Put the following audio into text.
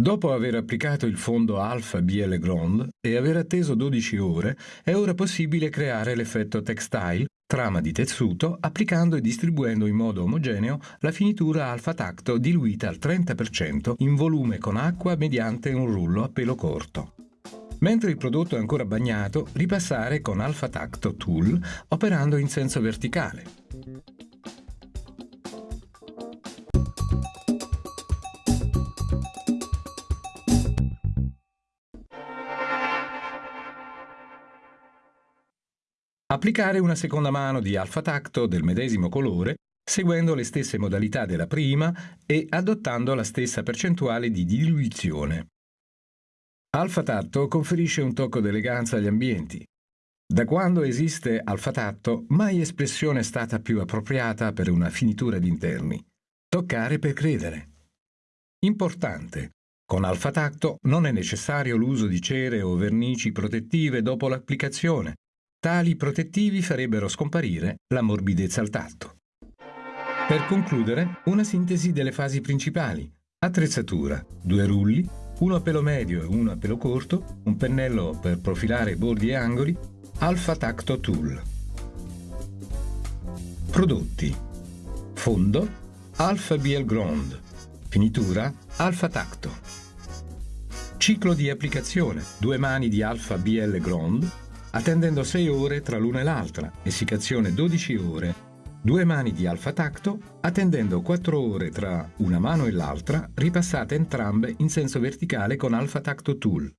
Dopo aver applicato il fondo Alpha BL Grand e aver atteso 12 ore, è ora possibile creare l'effetto textile, trama di tessuto, applicando e distribuendo in modo omogeneo la finitura Alpha Tacto diluita al 30% in volume con acqua mediante un rullo a pelo corto. Mentre il prodotto è ancora bagnato, ripassare con Alpha Tacto Tool operando in senso verticale. Applicare una seconda mano di alfa tacto del medesimo colore seguendo le stesse modalità della prima e adottando la stessa percentuale di diluizione. Alfa Tatto conferisce un tocco d'eleganza agli ambienti. Da quando esiste Alfa Tatto, mai espressione è stata più appropriata per una finitura di interni. Toccare per credere. Importante. Con Alfa Tacto non è necessario l'uso di cere o vernici protettive dopo l'applicazione, Tali protettivi farebbero scomparire la morbidezza al tatto. Per concludere, una sintesi delle fasi principali. Attrezzatura, due rulli, uno a pelo medio e uno a pelo corto, un pennello per profilare bordi e angoli, Alpha Tacto Tool. Prodotti. Fondo, Alpha BL Ground. Finitura, Alpha Tacto. Ciclo di applicazione, due mani di Alpha BL Ground, attendendo 6 ore tra l'una e l'altra, essiccazione 12 ore, due mani di alfa tacto, attendendo 4 ore tra una mano e l'altra, ripassate entrambe in senso verticale con alfa tacto tool.